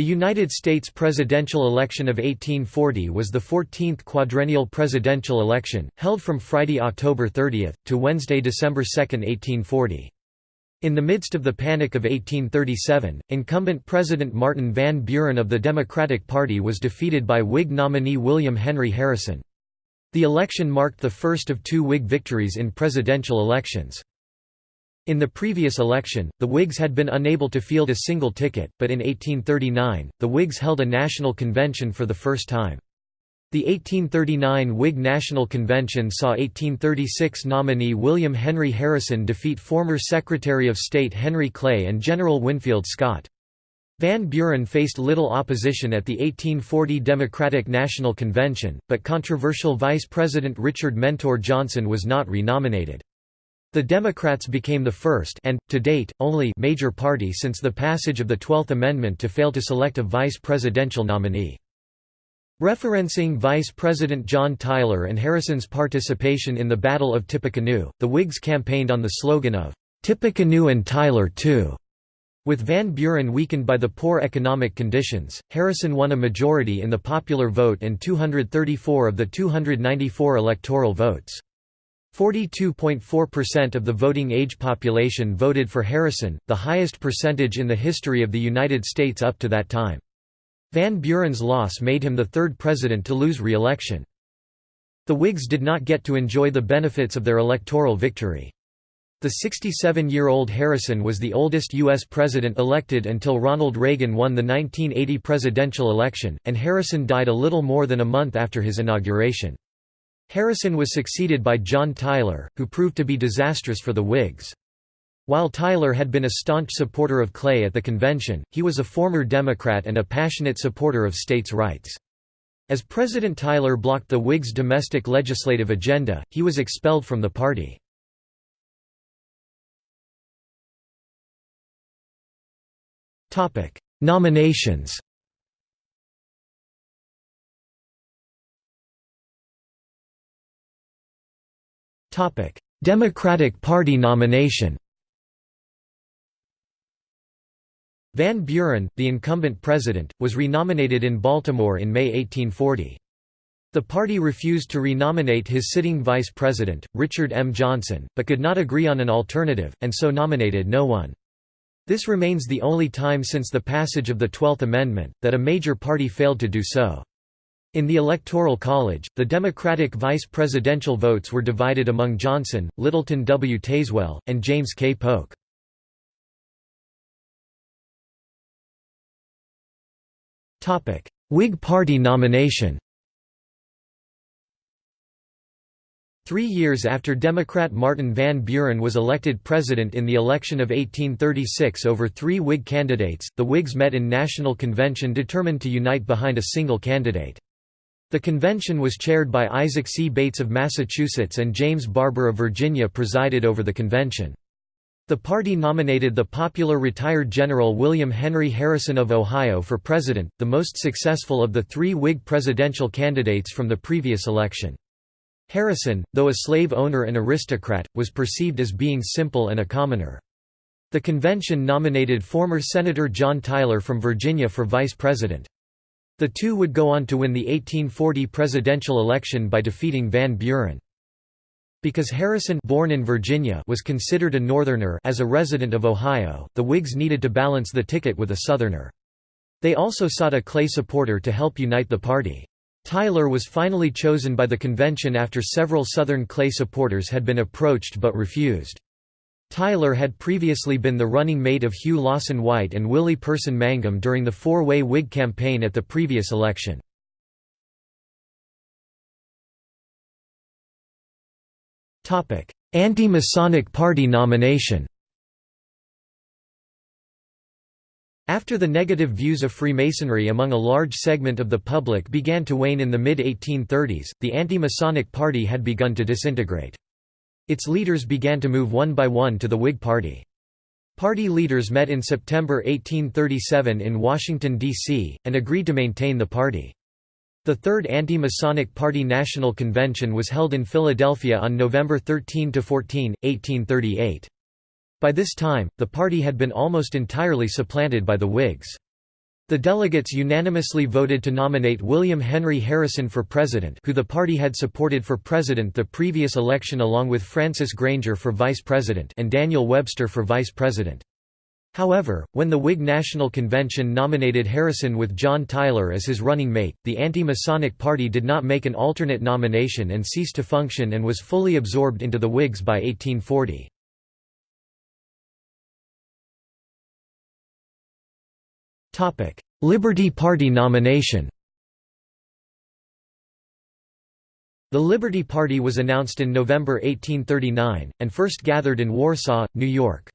The United States presidential election of 1840 was the 14th quadrennial presidential election, held from Friday, October 30, to Wednesday, December 2, 1840. In the midst of the Panic of 1837, incumbent President Martin Van Buren of the Democratic Party was defeated by Whig nominee William Henry Harrison. The election marked the first of two Whig victories in presidential elections. In the previous election, the Whigs had been unable to field a single ticket, but in 1839, the Whigs held a national convention for the first time. The 1839 Whig National Convention saw 1836 nominee William Henry Harrison defeat former Secretary of State Henry Clay and General Winfield Scott. Van Buren faced little opposition at the 1840 Democratic National Convention, but controversial Vice President Richard Mentor Johnson was not renominated. The Democrats became the first and, to date, only major party since the passage of the Twelfth Amendment to fail to select a vice presidential nominee. Referencing Vice President John Tyler and Harrison's participation in the Battle of Tippecanoe, the Whigs campaigned on the slogan of, "'Tippecanoe and Tyler too'". With Van Buren weakened by the poor economic conditions, Harrison won a majority in the popular vote and 234 of the 294 electoral votes. 42.4% of the voting age population voted for Harrison, the highest percentage in the history of the United States up to that time. Van Buren's loss made him the third president to lose re-election. The Whigs did not get to enjoy the benefits of their electoral victory. The 67-year-old Harrison was the oldest U.S. president elected until Ronald Reagan won the 1980 presidential election, and Harrison died a little more than a month after his inauguration. Harrison was succeeded by John Tyler, who proved to be disastrous for the Whigs. While Tyler had been a staunch supporter of Clay at the convention, he was a former Democrat and a passionate supporter of states' rights. As President Tyler blocked the Whigs' domestic legislative agenda, he was expelled from the party. Nominations Democratic Party nomination Van Buren, the incumbent president, was renominated in Baltimore in May 1840. The party refused to renominate his sitting vice president, Richard M. Johnson, but could not agree on an alternative, and so nominated no one. This remains the only time since the passage of the Twelfth Amendment, that a major party failed to do so. In the Electoral College, the Democratic vice presidential votes were divided among Johnson, Littleton W. Tazewell, and James K. Polk. Whig Party nomination Three years after Democrat Martin Van Buren was elected president in the election of 1836 over three Whig candidates, the Whigs met in National Convention determined to unite behind a single candidate. The convention was chaired by Isaac C. Bates of Massachusetts and James Barbour of Virginia presided over the convention. The party nominated the popular retired General William Henry Harrison of Ohio for president, the most successful of the three Whig presidential candidates from the previous election. Harrison, though a slave owner and aristocrat, was perceived as being simple and a commoner. The convention nominated former Senator John Tyler from Virginia for vice president. The two would go on to win the 1840 presidential election by defeating Van Buren. Because Harrison born in Virginia was considered a Northerner as a resident of Ohio, the Whigs needed to balance the ticket with a Southerner. They also sought a Clay supporter to help unite the party. Tyler was finally chosen by the convention after several Southern Clay supporters had been approached but refused. Tyler had previously been the running mate of Hugh Lawson White and Willie Person Mangum during the four-way Whig campaign at the previous election. Anti-Masonic Party nomination After the negative views of Freemasonry among a large segment of the public began to wane in the mid-1830s, the anti-Masonic Party had begun to disintegrate. Its leaders began to move one by one to the Whig Party. Party leaders met in September 1837 in Washington, D.C., and agreed to maintain the party. The Third Anti-Masonic Party National Convention was held in Philadelphia on November 13–14, 1838. By this time, the party had been almost entirely supplanted by the Whigs. The delegates unanimously voted to nominate William Henry Harrison for president who the party had supported for president the previous election along with Francis Granger for vice president and Daniel Webster for vice president. However, when the Whig National Convention nominated Harrison with John Tyler as his running mate, the anti-Masonic Party did not make an alternate nomination and ceased to function and was fully absorbed into the Whigs by 1840. Liberty Party nomination The Liberty Party was announced in November 1839, and first gathered in Warsaw, New York.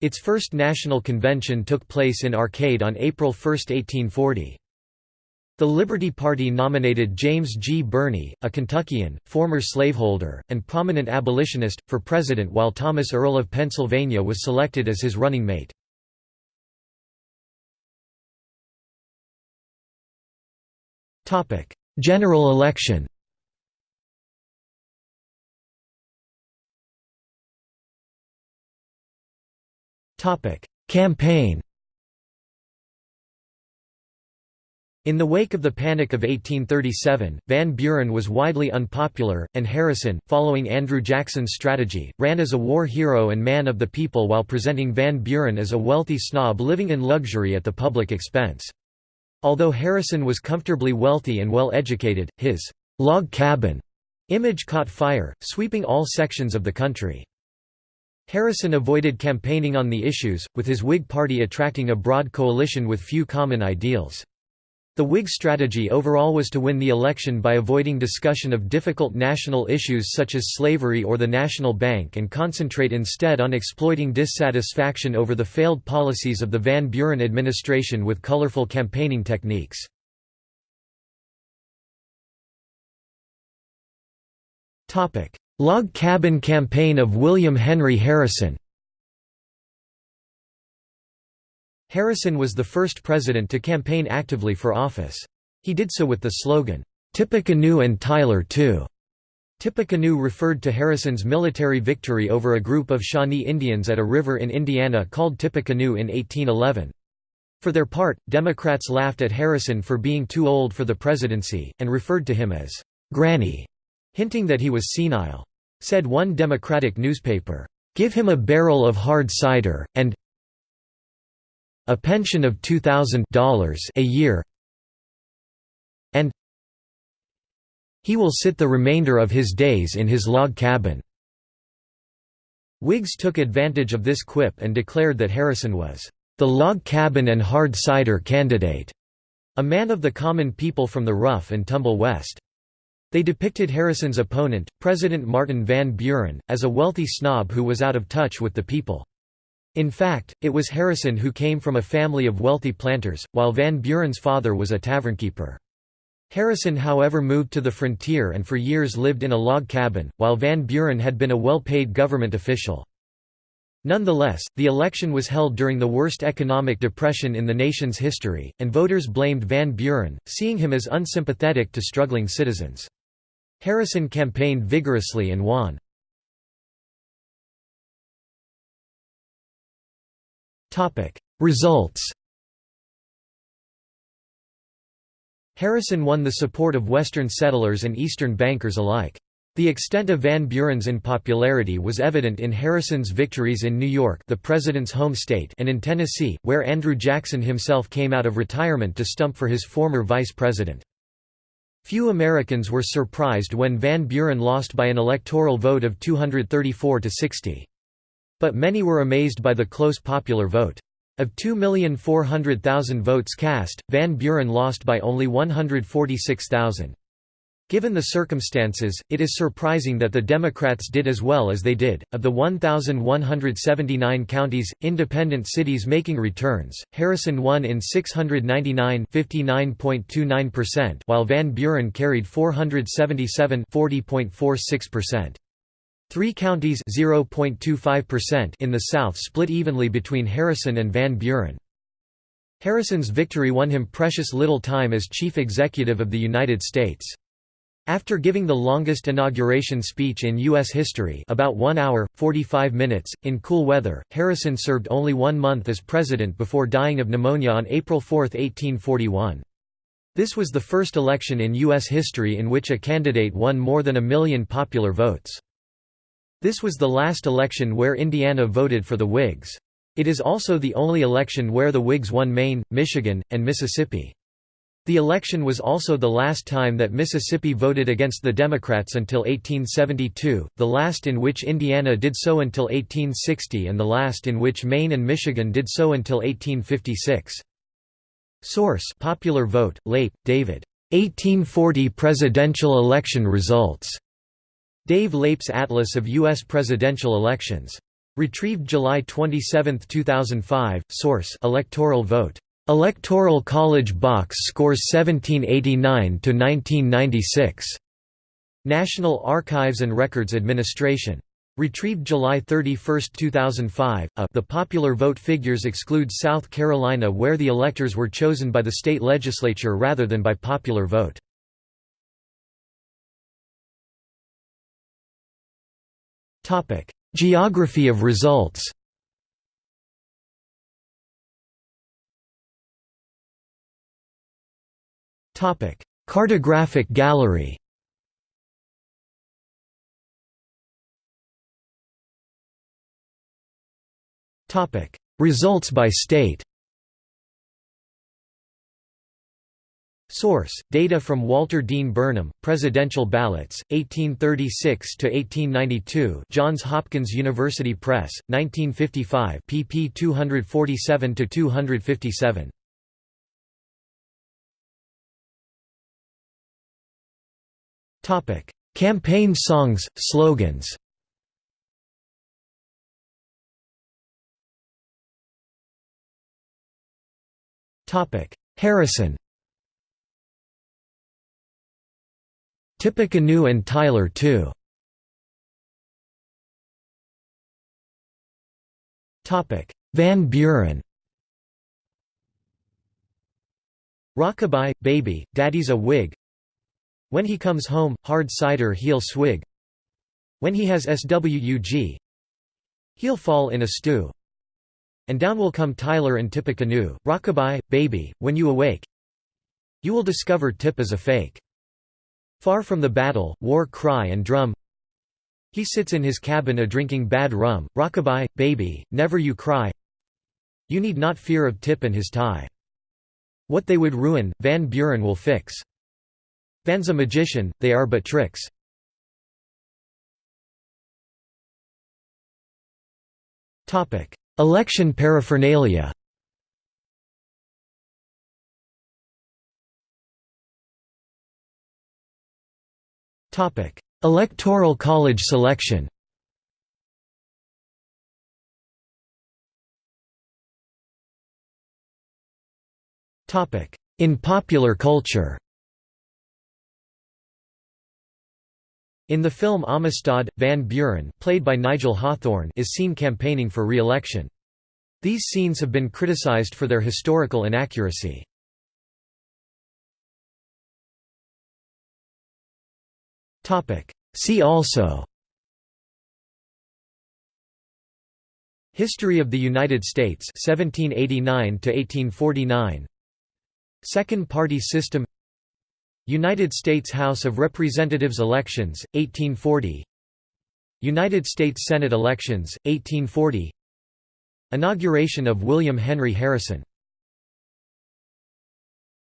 Its first national convention took place in Arcade on April 1, 1840. The Liberty Party nominated James G. Birney, a Kentuckian, former slaveholder, and prominent abolitionist, for president while Thomas Earle of Pennsylvania was selected as his running mate. General election. Campaign. In the wake of the Panic of 1837, Van Buren was widely unpopular, and Harrison, following Andrew Jackson's strategy, ran as a war hero and man of the people while presenting Van Buren as a wealthy snob living in luxury at the public expense. Although Harrison was comfortably wealthy and well educated, his «log cabin» image caught fire, sweeping all sections of the country. Harrison avoided campaigning on the issues, with his Whig party attracting a broad coalition with few common ideals. The Whig strategy overall was to win the election by avoiding discussion of difficult national issues such as slavery or the national bank and concentrate instead on exploiting dissatisfaction over the failed policies of the Van Buren administration with colorful campaigning techniques. Log Cabin Campaign of William Henry Harrison Harrison was the first president to campaign actively for office. He did so with the slogan, Tippecanoe and Tyler too. Tippecanoe referred to Harrison's military victory over a group of Shawnee Indians at a river in Indiana called Tippecanoe in 1811. For their part, Democrats laughed at Harrison for being too old for the presidency, and referred to him as «Granny», hinting that he was senile. Said one Democratic newspaper, "'Give him a barrel of hard cider, and a pension of $2,000 a year and he will sit the remainder of his days in his log cabin." Whigs took advantage of this quip and declared that Harrison was the log cabin and hard cider candidate, a man of the common people from the rough and tumble West. They depicted Harrison's opponent, President Martin Van Buren, as a wealthy snob who was out of touch with the people. In fact, it was Harrison who came from a family of wealthy planters, while Van Buren's father was a tavernkeeper. Harrison however moved to the frontier and for years lived in a log cabin, while Van Buren had been a well-paid government official. Nonetheless, the election was held during the worst economic depression in the nation's history, and voters blamed Van Buren, seeing him as unsympathetic to struggling citizens. Harrison campaigned vigorously and won. Results Harrison won the support of Western settlers and Eastern bankers alike. The extent of Van Buren's unpopularity was evident in Harrison's victories in New York the president's home state and in Tennessee, where Andrew Jackson himself came out of retirement to stump for his former vice president. Few Americans were surprised when Van Buren lost by an electoral vote of 234 to 60. But many were amazed by the close popular vote. Of 2,400,000 votes cast, Van Buren lost by only 146,000. Given the circumstances, it is surprising that the Democrats did as well as they did. Of the 1,179 counties, independent cities making returns, Harrison won in 699 while Van Buren carried 477 40.46%. Three counties in the South split evenly between Harrison and Van Buren. Harrison's victory won him precious little time as chief executive of the United States. After giving the longest inauguration speech in U.S. history about 1 hour, 45 minutes, in cool weather, Harrison served only one month as president before dying of pneumonia on April 4, 1841. This was the first election in U.S. history in which a candidate won more than a million popular votes. This was the last election where Indiana voted for the Whigs. It is also the only election where the Whigs won Maine, Michigan, and Mississippi. The election was also the last time that Mississippi voted against the Democrats until 1872, the last in which Indiana did so until 1860 and the last in which Maine and Michigan did so until 1856. Source Popular Vote, Leip, David. 1840 presidential election results. Dave Leip's Atlas of U.S. presidential elections. Retrieved July 27, 2005. Source Electoral Vote. Electoral College Box Scores 1789 to 1996. National Archives and Records Administration. Retrieved July 31, 2005. A, the popular vote figures exclude South Carolina where the electors were chosen by the state legislature rather than by popular vote. Geography of results. Cartographic gallery. Results by state Source: Data from Walter Dean Burnham, Presidential Ballots, 1836 to 1892. Johns Hopkins University Press, 1955, pp. 247 to 257. Topic: Campaign songs, slogans. Topic: Harrison. Tippecanoe and Tyler too. Van Buren. Rockabye, Baby, Daddy's a Whig. When he comes home, hard cider he'll swig. When he has SWUG He'll fall in a stew. And down will come Tyler and Tippecanoe, Rockabye, baby, when you awake You will discover Tip is a fake Far from the battle, war cry and drum. He sits in his cabin a-drinking bad rum, Rockabye, baby, never you cry. You need not fear of Tip and his tie. What they would ruin, Van Buren will fix. Van's a magician, they are but tricks. Election paraphernalia Electoral college selection In popular culture In the film Amistad, Van Buren played by Nigel Hawthorne is seen campaigning for re-election. These scenes have been criticized for their historical inaccuracy. See also. History of the United States 1789 1849 Second party system. United States House of Representatives elections, 1840 United States Senate elections, 1840 Inauguration of William Henry Harrison